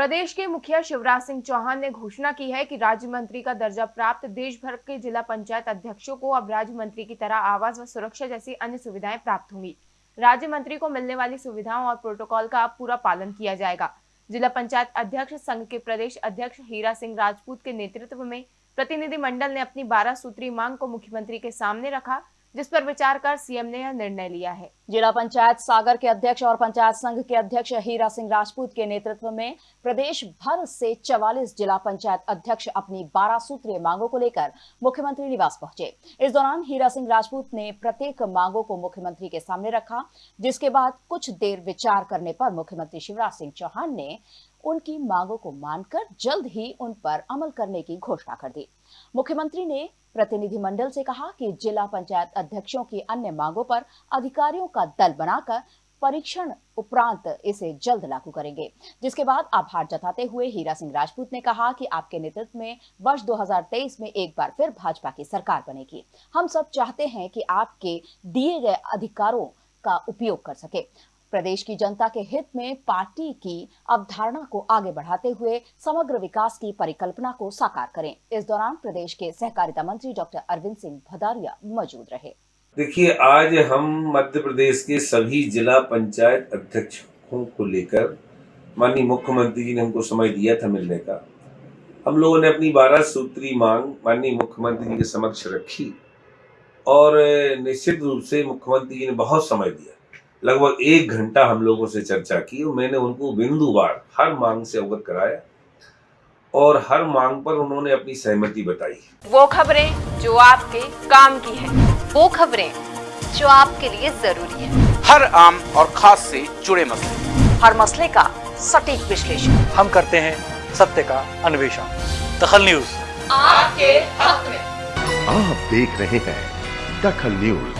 प्रदेश के मुखिया शिवराज सिंह चौहान ने घोषणा की है कि राज्य मंत्री का दर्जा प्राप्त देश भर के जिला पंचायत अध्यक्षों को अब राज्य मंत्री की तरह आवास व सुरक्षा जैसी अन्य सुविधाएँ प्राप्त होंगी। राज्य मंत्री को मिलने वाली सुविधाओं और प्रोटोकॉल का अब पूरा पालन किया जाएगा। जिला पंचायत अध्यक्ष संघ के प्रदेश अध्यक्ष हीरा सिंह राजपूत के नेतृत्व में प्रतिनिधि मंडल ने अपनी बारह सूत्री मांग को मुख्यमंत्री के सामने रखा। जिस पर विचार कर सीएम ने यह निर्णय लिया है। जिला पंचायत सागर के अध्यक्ष और पंचायत संघ के अध्यक्ष हीरा सिंह राजपूत के नेतृत्व में प्रदेश भर से 44 जिला पंचायत अध्यक्ष अपनी 12 सूत्रीय मांगों को लेकर मुख्यमंत्री निवास पहुँचे। इस दौरान हीरा सिंह राजपूत ने प्रत्येक मांगों को मुख्यमंत्री के सामने रखा, जिसके बाद कुछ देर विचार करने पर मुख्यमंत्री शिवराज सिंह चौहान ने उनकी मांगों को मानकर जल्द ही उन पर अमल करने की घोषणा कर दी। मुख्यमंत्री ने प्रतिनिधिमंडल से कहा कि जिला पंचायत अध्यक्षों की अन्य मांगों पर अधिकारियों का दल बनाकर परीक्षण उपरांत इसे जल्द लागू करेंगे। जिसके बाद आभार जताते हुए हीरा सिंह राजपूत ने कहा कि आपके नेतृत्व में वर्ष 2023 में एक बार फिर भाजपा की सरकार बनेगी। हम सब चाहते हैं कि आपके दिए गए अधिकारों का उपयोग कर सके। प्रदेश की जनता के हित में पार्टी की अवधारणा को आगे बढ़ाते हुए समग्र विकास की परिकल्पना को साकार करें। इस दौरान प्रदेश के सहकारिता मंत्री डॉक्टर अरविंद सिंह भदारिया मौजूद रहे। देखिए, आज हम मध्य प्रदेश के सभी जिला पंचायत अध्यक्षों को लेकर माननीय मुख्यमंत्री जी ने हमको समय दिया था मिलने का। हम लोगों ने अपनी बारह सूत्री मांग माननीय मुख्यमंत्री जी के समक्ष रखी और निश्चित रूप से मुख्यमंत्री जी ने बहुत समय दिया। लगभग एक घंटा हम लोगों से चर्चा की और मैंने उनको बिंदुवार हर मांग से अवगत कराया और हर मांग पर उन्होंने अपनी सहमति बताई। वो खबरें जो आपके काम की है वो खबरें जो आपके लिए ज़रूरी है। हर आम और खास से जुड़े मसले। हर मसले का सटीक विश्लेषण। हम करते हैं सत्य का अन्वेषण। दखल न्यूज़। आपके हक में। आप देख रहे हैं दखल न्यूज़।